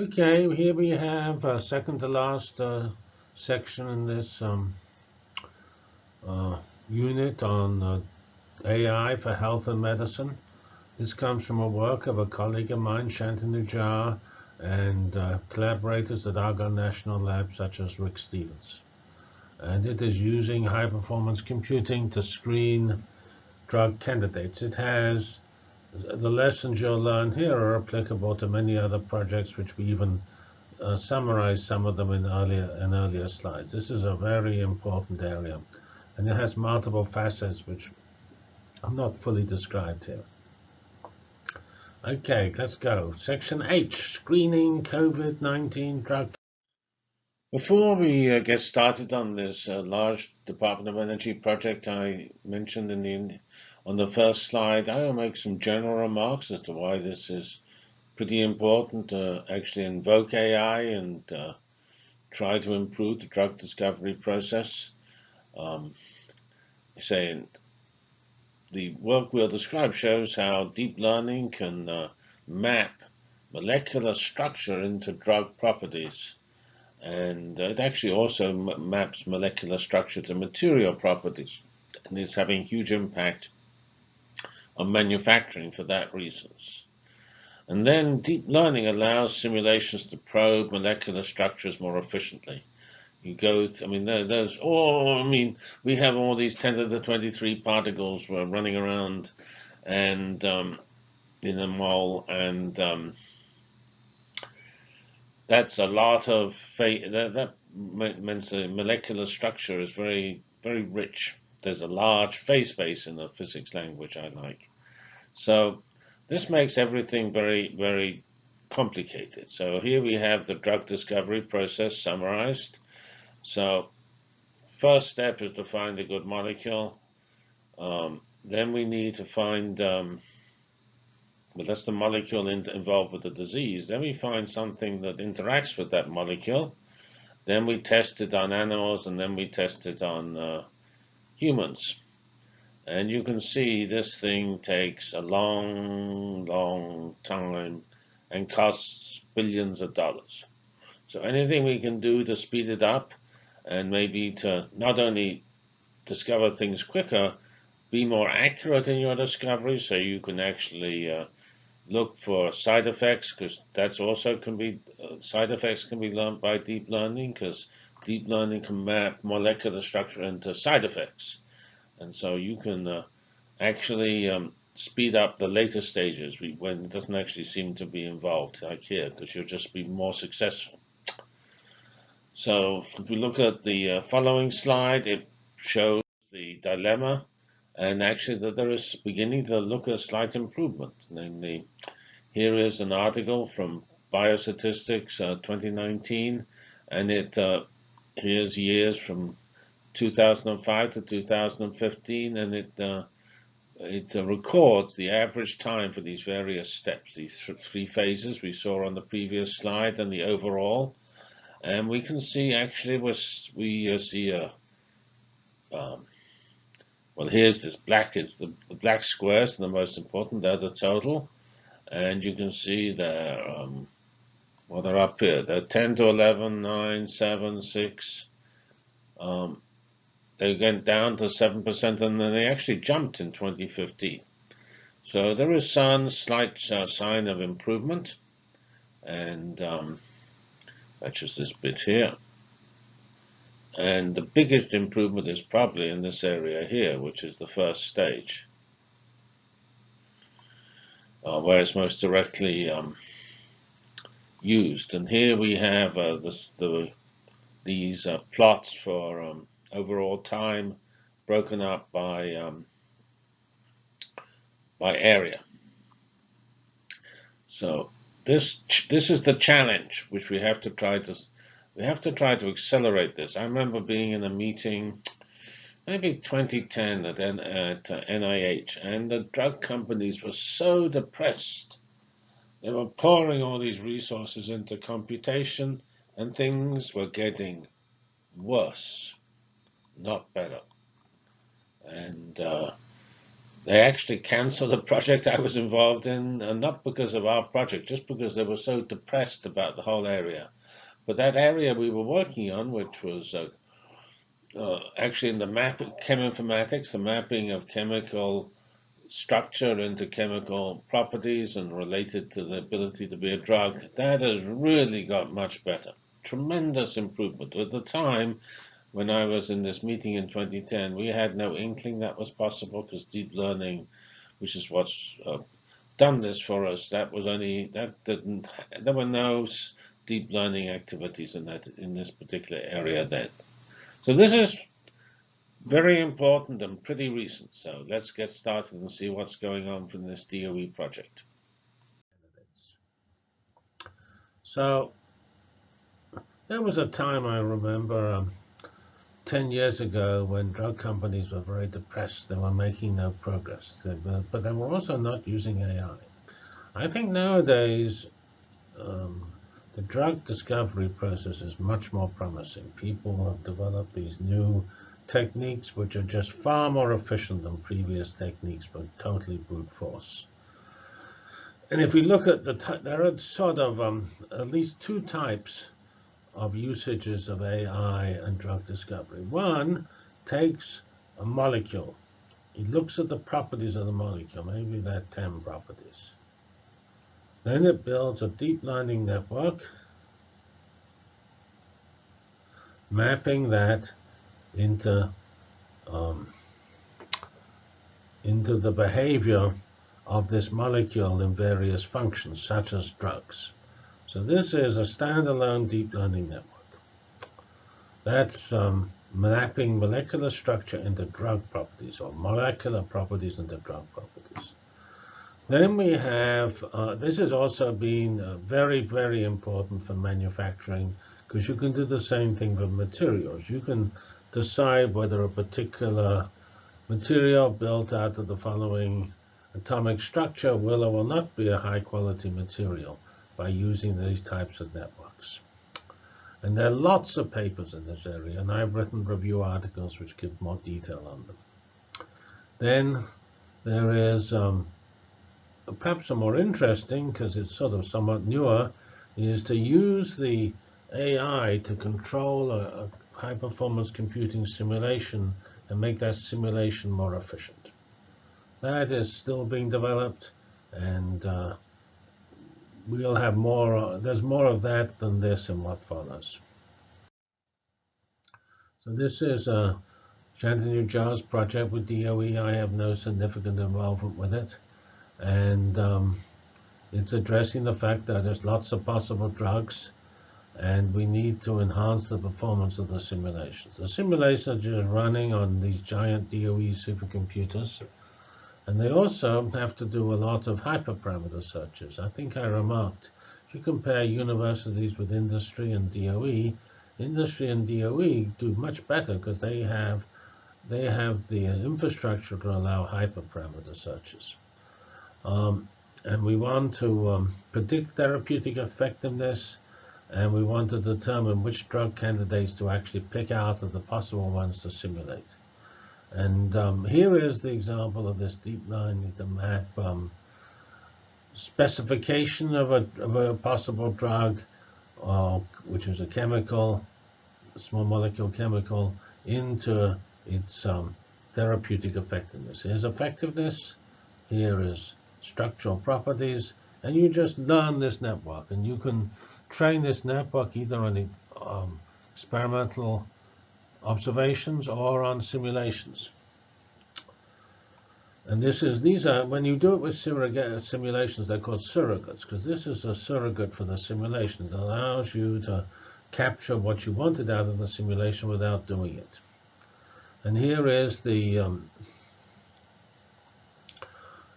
Okay, here we have a second to last uh, section in this um, uh, unit on uh, AI for health and medicine. This comes from a work of a colleague of mine, Shantanu Jha, and uh, collaborators at Argonne National Lab, such as Rick Stevens. And it is using high-performance computing to screen drug candidates. It has the lessons you'll learn here are applicable to many other projects, which we even uh, summarize some of them in earlier in earlier slides. This is a very important area, and it has multiple facets which are not fully described here. Okay, let's go. Section H, screening COVID-19 drug. Before we uh, get started on this uh, large Department of Energy project I mentioned in the on the first slide, I will make some general remarks as to why this is pretty important to actually invoke AI and uh, try to improve the drug discovery process. Um, saying the work we'll describe shows how deep learning can uh, map molecular structure into drug properties. And uh, it actually also maps molecular structure to material properties. And it's having huge impact manufacturing for that reasons. And then deep learning allows simulations to probe molecular structures more efficiently you go, I mean, there, there's, oh, I mean, we have all these 10 to the 23 particles were running around and um, in a mole, and um, that's a lot of, that, that means the molecular structure is very, very rich. There's a large phase space in the physics language I like. So this makes everything very, very complicated. So here we have the drug discovery process summarized. So first step is to find a good molecule. Um, then we need to find, um, well, that's the molecule in, involved with the disease. Then we find something that interacts with that molecule. Then we test it on animals, and then we test it on uh, humans. And you can see this thing takes a long, long time and costs billions of dollars. So anything we can do to speed it up and maybe to not only discover things quicker, be more accurate in your discovery so you can actually uh, look for side effects because that's also can be uh, side effects can be learned by deep learning because deep learning can map molecular structure into side effects and so you can uh, actually um, speed up the later stages when it doesn't actually seem to be involved like here because you'll just be more successful so if we look at the uh, following slide, it shows the dilemma and actually that there is beginning to look at slight improvement. Namely, here is an article from Biostatistics uh, 2019, and it uh, here's years from 2005 to 2015, and it uh, it uh, records the average time for these various steps, these three phases we saw on the previous slide, and the overall. And we can see actually we uh, see a, um, well, here's this black, is the, the black squares, and the most important, they're the total. And you can see they're, um, well, they're up here. They're 10 to 11, 9, 7, 6. Um, they went down to 7%, and then they actually jumped in 2015. So there is some slight uh, sign of improvement. And um, that's just this bit here. And the biggest improvement is probably in this area here, which is the first stage, uh, where it's most directly um, used. And here we have uh, this, the, these uh, plots for um, overall time broken up by um, by area. So this this is the challenge which we have to try to we have to try to accelerate this. I remember being in a meeting maybe 2010 at, at NIH and the drug companies were so depressed. They were pouring all these resources into computation and things were getting worse, not better. And uh, they actually canceled a project I was involved in, and not because of our project, just because they were so depressed about the whole area. But that area we were working on, which was uh, uh, actually in the map, cheminformatics, the mapping of chemical structure into chemical properties and related to the ability to be a drug, that has really got much better. Tremendous improvement. At the time, when I was in this meeting in 2010, we had no inkling that was possible because deep learning, which is what's uh, done this for us, that was only that didn't. There were no deep learning activities in that in this particular area then. So this is very important and pretty recent. So let's get started and see what's going on from this DOE project. So there was a time I remember um, 10 years ago when drug companies were very depressed. They were making no progress, they were, but they were also not using AI. I think nowadays um, the drug discovery process is much more promising. People have developed these new techniques which are just far more efficient than previous techniques, but totally brute force. And if we look at the, there are sort of um, at least two types of usages of AI and drug discovery. One takes a molecule. It looks at the properties of the molecule, maybe there are 10 properties. Then it builds a deep learning network, mapping that into um, into the behavior of this molecule in various functions, such as drugs. So this is a standalone deep learning network. That's um, mapping molecular structure into drug properties, or molecular properties into drug properties. Then we have, uh, this has also been uh, very, very important for manufacturing because you can do the same thing for materials. You can decide whether a particular material built out of the following atomic structure will or will not be a high quality material by using these types of networks. And there are lots of papers in this area, and I've written review articles which give more detail on them. Then there is um, perhaps a more interesting, because it's sort of somewhat newer, is to use the AI to control a, a high-performance computing simulation and make that simulation more efficient. That is still being developed, and uh, we'll have more. There's more of that than this in what follows. So this is a Shantanu Jha's project with DOE. I have no significant involvement with it. And um, it's addressing the fact that there's lots of possible drugs and we need to enhance the performance of the simulations. The simulations are just running on these giant DOE supercomputers, and they also have to do a lot of hyperparameter searches. I think I remarked, if you compare universities with industry and DOE, industry and DOE do much better because they have they have the infrastructure to allow hyperparameter searches. Um, and we want to um, predict therapeutic effectiveness, and we want to determine which drug candidates to actually pick out of the possible ones to simulate. And um, here is the example of this deep line the map um, specification of a, of a possible drug, uh, which is a chemical, small molecule chemical, into its um, therapeutic effectiveness. Here's effectiveness. Here is structural properties, and you just learn this network. And you can train this network either on the um, experimental observations or on simulations. And this is these are when you do it with simulations, they're called surrogates because this is a surrogate for the simulation. It allows you to capture what you wanted out of the simulation without doing it. And here is the um,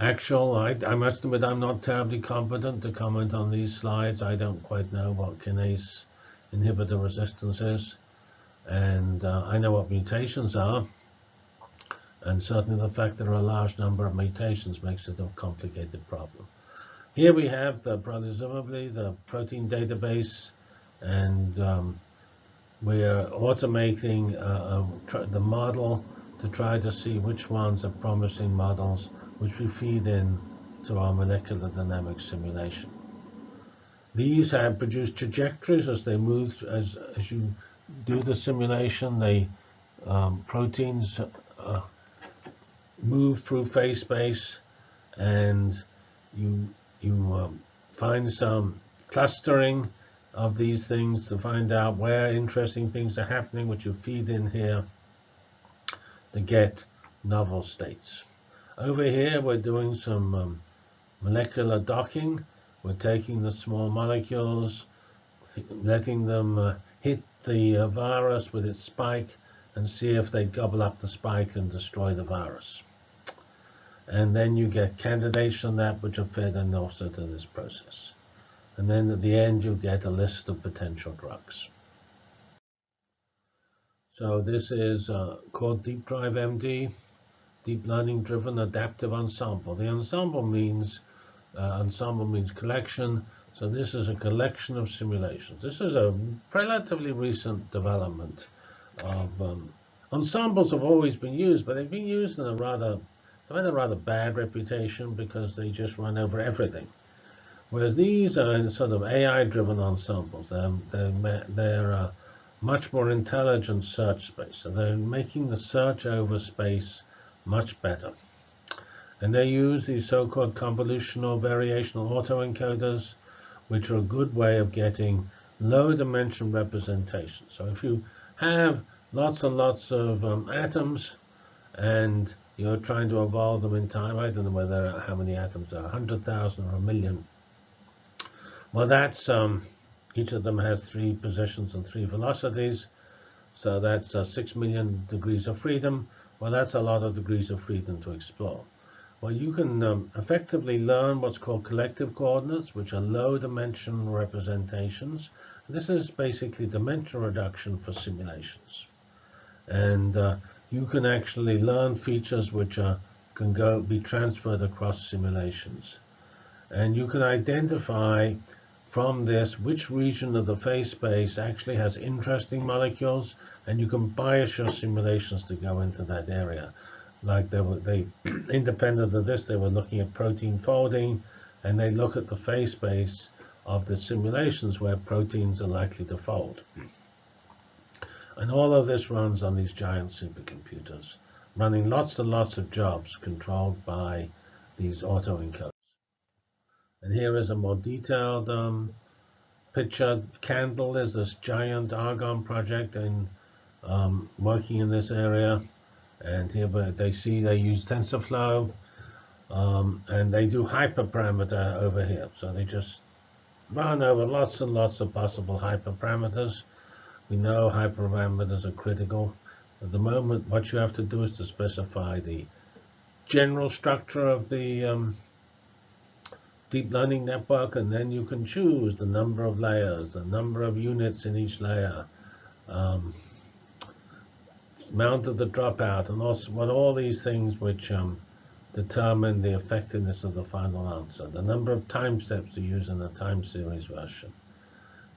Actual, I, I must admit I'm not terribly competent to comment on these slides. I don't quite know what kinase inhibitor resistance is. And uh, I know what mutations are. And certainly the fact there are a large number of mutations makes it a complicated problem. Here we have, the, presumably, the protein database. And um, we're automating uh, the model to try to see which ones are promising models which we feed in to our molecular dynamics simulation. These have produced trajectories as they move, as, as you do the simulation, the um, proteins uh, move through phase space and you, you um, find some clustering of these things to find out where interesting things are happening, which you feed in here to get novel states. Over here, we're doing some um, molecular docking. We're taking the small molecules, letting them uh, hit the uh, virus with its spike and see if they gobble up the spike and destroy the virus. And then you get candidates on that which are fed and also to this process. And then at the end, you get a list of potential drugs. So this is uh, called Deep Drive MD, Deep Learning Driven Adaptive Ensemble. The ensemble means uh, ensemble means collection. So this is a collection of simulations. This is a relatively recent development of um, ensembles have always been used, but they've been used in a rather they've had a rather bad reputation because they just run over everything. Whereas these are sort of AI-driven ensembles. They're, they're, they're uh, much more intelligent search space. So they're making the search over space much better. And they use these so-called convolutional variational autoencoders, which are a good way of getting low dimension representation. So if you have lots and lots of um, atoms and you're trying to evolve them in time, I don't know whether how many atoms are, 100,000 or a million. Well, that's um, each of them has three positions and three velocities. So that's uh, 6 million degrees of freedom. Well, that's a lot of degrees of freedom to explore. Well, you can um, effectively learn what's called collective coordinates, which are low dimension representations. This is basically dimension reduction for simulations. And uh, you can actually learn features which are, can go be transferred across simulations. And you can identify from this which region of the phase space actually has interesting molecules, and you can bias your simulations to go into that area. Like they were, they independent of this, they were looking at protein folding, and they look at the phase space of the simulations where proteins are likely to fold. And all of this runs on these giant supercomputers, running lots and lots of jobs controlled by these autoencoders. And here is a more detailed um, picture. CANDLE is this giant Argonne project and um, working in this area. And here but they see they use TensorFlow. Um, and they do hyperparameter over here. So they just run over lots and lots of possible hyperparameters. We know hyperparameters are critical. At the moment, what you have to do is to specify the general structure of the um, deep learning network, and then you can choose the number of layers, the number of units in each layer, um, amount of the dropout, and also what all these things which um, determine the effectiveness of the final answer, the number of time steps to use in the time series version.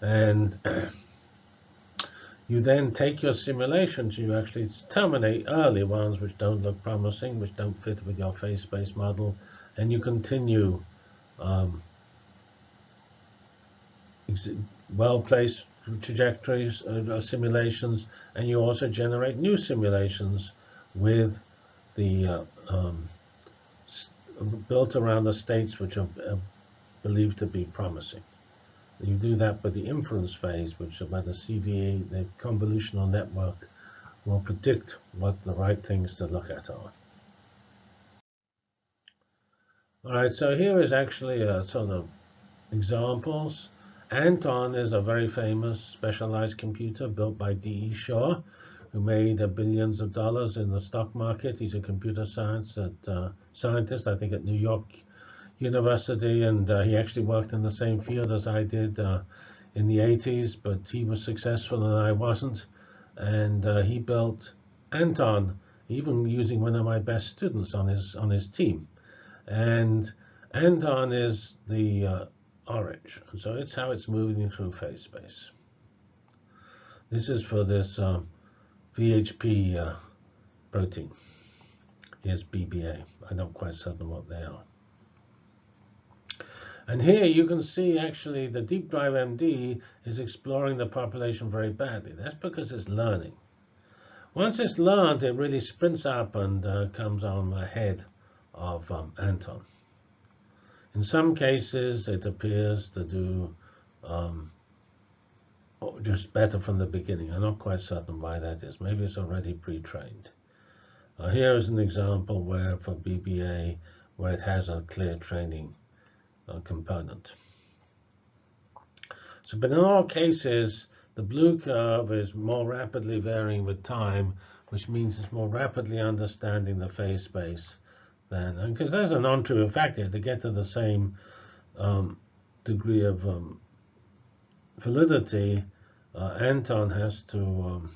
And you then take your simulations, you actually terminate early ones which don't look promising, which don't fit with your phase space model, and you continue um, well-placed trajectories, uh, uh, simulations, and you also generate new simulations with the uh, um, built around the states which are uh, believed to be promising. You do that with the inference phase, which by the CVA, the convolutional network, will predict what the right things to look at are. All right, so here is actually a sort of examples. Anton is a very famous specialized computer built by D.E. Shaw, who made billions of dollars in the stock market. He's a computer science at, uh, scientist, I think, at New York University, and uh, he actually worked in the same field as I did uh, in the 80s, but he was successful and I wasn't. And uh, he built Anton, even using one of my best students on his on his team. And Anton is the uh, orange. And so it's how it's moving through phase space. This is for this uh, VHP uh, protein. Here's BBA. I'm not quite certain what they are. And here you can see actually the deep drive MD is exploring the population very badly. That's because it's learning. Once it's learned, it really sprints up and uh, comes on ahead of um, Anton. In some cases, it appears to do um, just better from the beginning. I'm not quite certain why that is. Maybe it's already pre-trained. Uh, here is an example where for BBA, where it has a clear training uh, component. So, but in all cases, the blue curve is more rapidly varying with time, which means it's more rapidly understanding the phase space than, because there's a non-trivial factor to get to the same um, degree of um, validity, uh, Anton has to um,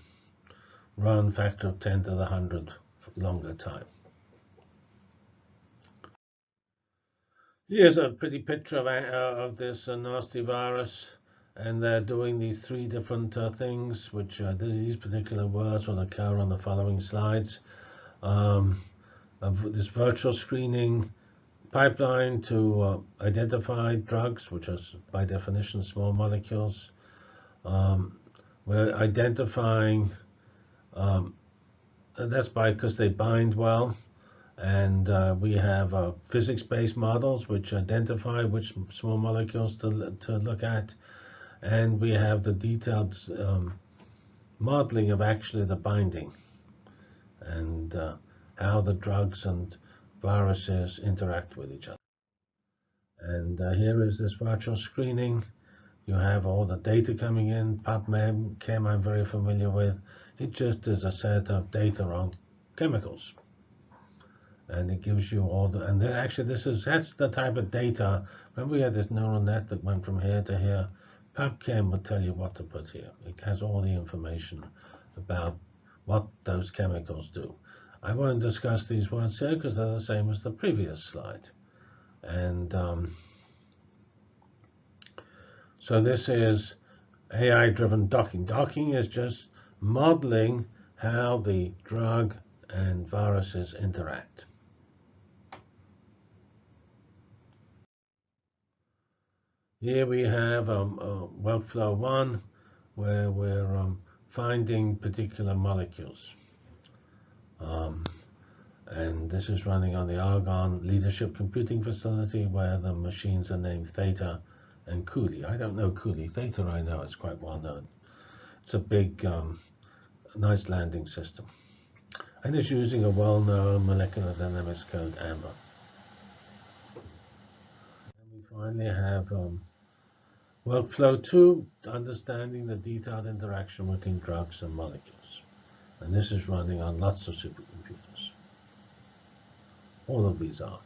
run factor of 10 to the 100 longer time. Here's a pretty picture of, uh, of this uh, nasty virus. And they're doing these three different uh, things, which uh, these particular words will occur on the following slides. Um, this virtual screening pipeline to uh, identify drugs, which are by definition small molecules. Um, we're identifying, um, that's by because they bind well. And uh, we have uh, physics-based models which identify which small molecules to, to look at. And we have the detailed um, modeling of actually the binding and uh, how the drugs and viruses interact with each other. And uh, here is this virtual screening. You have all the data coming in. PubMed, Chem I'm very familiar with. It just is a set of data on chemicals and it gives you all the and then actually this is that's the type of data remember we had this neural net that went from here to here PubChem will tell you what to put here it has all the information about what those chemicals do I won't discuss these words here because they're the same as the previous slide. And um, so this is AI driven docking. Docking is just modeling how the drug and viruses interact. Here we have um, uh, workflow one, where we're um, finding particular molecules. Um, and this is running on the Argonne Leadership Computing Facility, where the machines are named Theta and Cooley. I don't know Cooley. Theta I know, it's quite well known. It's a big, um, Knights Landing system. And it's using a well-known molecular dynamics code, AMBER. And we finally have um, Workflow two, understanding the detailed interaction between drugs and molecules. And this is running on lots of supercomputers. All of these are.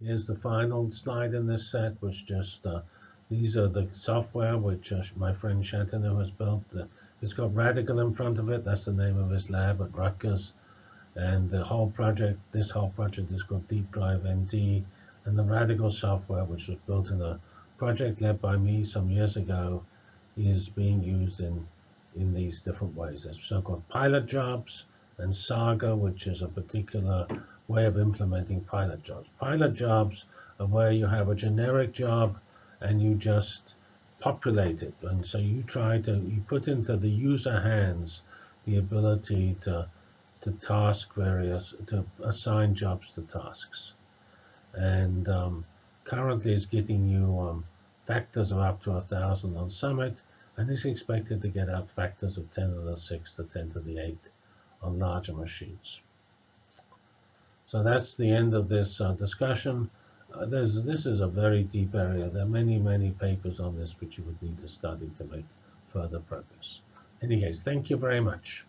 Here's the final slide in this set, which just, uh, these are the software which uh, my friend Shantanu has built. Uh, it's got Radical in front of it. That's the name of his lab at Rutgers. And the whole project, this whole project is called Deep Drive MD and the Radical software, which was built in a project led by me some years ago, is being used in, in these different ways. There's so-called pilot jobs and Saga, which is a particular way of implementing pilot jobs. Pilot jobs are where you have a generic job and you just populate it. And so you try to, you put into the user hands the ability to, to task various, to assign jobs to tasks and um, currently it's getting you um, factors of up to a thousand on Summit, and is expected to get up factors of 10 to the 6 to 10 to the 8 on larger machines. So that's the end of this uh, discussion. Uh, this is a very deep area. There are many, many papers on this which you would need to study to make further progress. In any case, thank you very much.